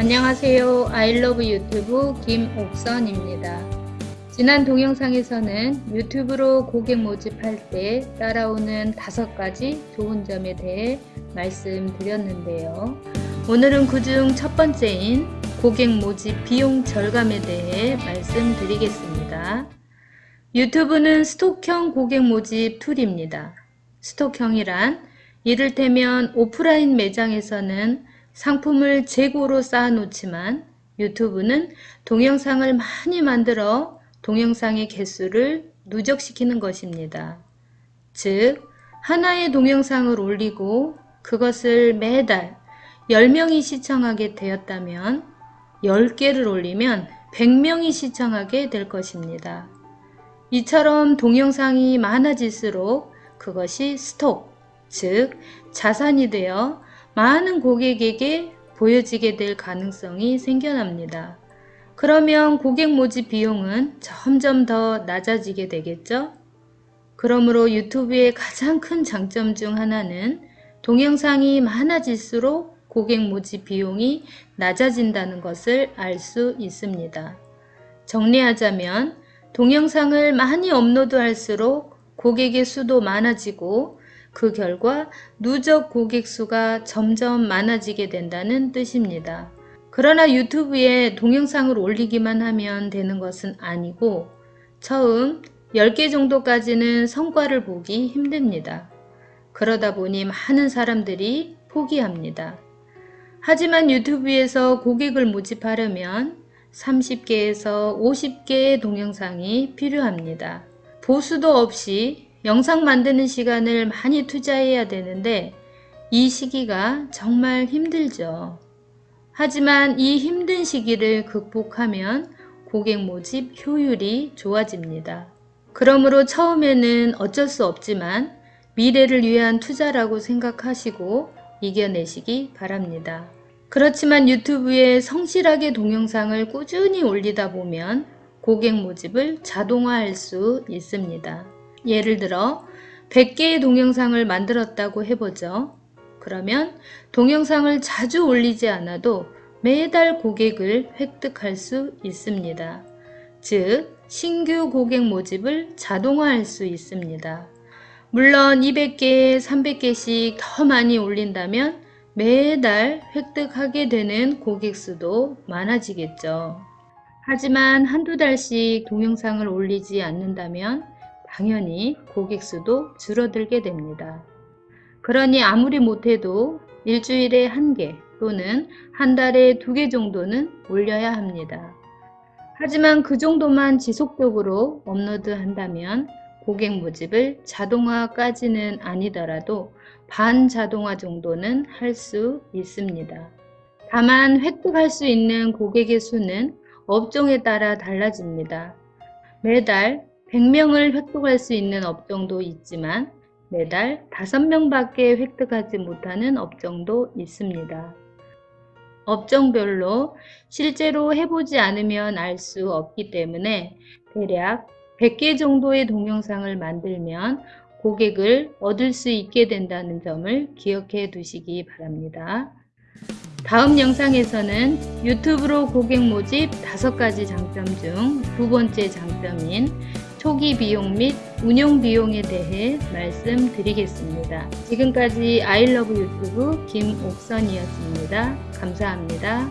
안녕하세요. 아이러브 유튜브 김옥선입니다. 지난 동영상에서는 유튜브로 고객 모집할 때 따라오는 다섯 가지 좋은 점에 대해 말씀드렸는데요. 오늘은 그중 첫 번째인 고객 모집 비용 절감에 대해 말씀드리겠습니다. 유튜브는 stock형 고객 모집 툴입니다. stock형이란 이를테면 오프라인 매장에서는 상품을 재고로 쌓아놓지만 유튜브는 동영상을 많이 만들어 동영상의 개수를 누적시키는 것입니다. 즉 하나의 동영상을 올리고 그것을 매달 10명이 시청하게 되었다면 10개를 올리면 100명이 시청하게 될 것입니다. 이처럼 동영상이 많아질수록 그것이 스톡, 즉 자산이 되어 많은 고객에게 보여지게 될 가능성이 생겨납니다. 그러면 고객 모집 비용은 점점 더 낮아지게 되겠죠? 그러므로 유튜브의 가장 큰 장점 중 하나는 동영상이 많아질수록 고객 모집 비용이 낮아진다는 것을 알 수 있습니다. 정리하자면 동영상을 많이 업로드할수록 고객의 수도 많아지고 그 결과 누적 고객 수가 점점 많아지게 된다는 뜻입니다. 그러나 유튜브에 동영상을 올리기만 하면 되는 것은 아니고 처음 10개 정도까지는 성과를 보기 힘듭니다. 그러다 보니 많은 사람들이 포기합니다. 하지만 유튜브에서 고객을 모집하려면 30개에서 50개의 동영상이 필요합니다. 보수도 없이 영상 만드는 시간을 많이 투자해야 되는데 이 시기가 정말 힘들죠. 하지만 이 힘든 시기를 극복하면 고객 모집 효율이 좋아집니다. 그러므로 처음에는 어쩔 수 없지만 미래를 위한 투자라고 생각하시고 이겨내시기 바랍니다. 그렇지만 유튜브에 성실하게 동영상을 꾸준히 올리다 보면 고객 모집을 자동화할 수 있습니다. 예를 들어 100개의 동영상을 만들었다고 해보죠. 그러면 동영상을 자주 올리지 않아도 매달 고객을 획득할 수 있습니다. 즉 신규 고객 모집을 자동화할 수 있습니다. 물론 200개, 300개씩 더 많이 올린다면 매달 획득하게 되는 고객 수도 많아지겠죠. 하지만 한두 달씩 동영상을 올리지 않는다면 당연히 고객 수도 줄어들게 됩니다. 그러니 아무리 못해도 일주일에 한 개 또는 한 달에 두 개 정도는 올려야 합니다. 하지만 그 정도만 지속적으로 업로드 한다면 고객 모집을 자동화까지는 아니더라도 반자동화 정도는 할 수 있습니다. 다만 획득할 수 있는 고객의 수는 업종에 따라 달라집니다. 매달 100명을 획득할 수 있는 업종도 있지만 매달 5명밖에 획득하지 못하는 업종도 있습니다. 업종별로 실제로 해보지 않으면 알 수 없기 때문에 대략 100개 정도의 동영상을 만들면 고객을 얻을 수 있게 된다는 점을 기억해 두시기 바랍니다. 다음 영상에서는 유튜브로 고객 모집 5가지 장점 중 두 번째 장점인 초기 비용 및 운영 비용에 대해 말씀드리겠습니다. 지금까지 아이러브 유튜브 김옥선이었습니다. 감사합니다.